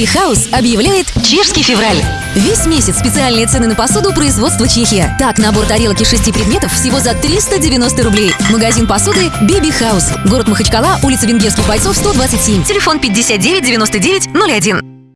Baby Хаус объявляет чешский февраль. Весь месяц специальные цены на посуду производства Чехия. Так, набор тарелок из шести предметов всего за 390 рублей. Магазин посуды Биби Хаус. Город Махачкала, улица Венгерских бойцов, 127. Телефон 59 99 01.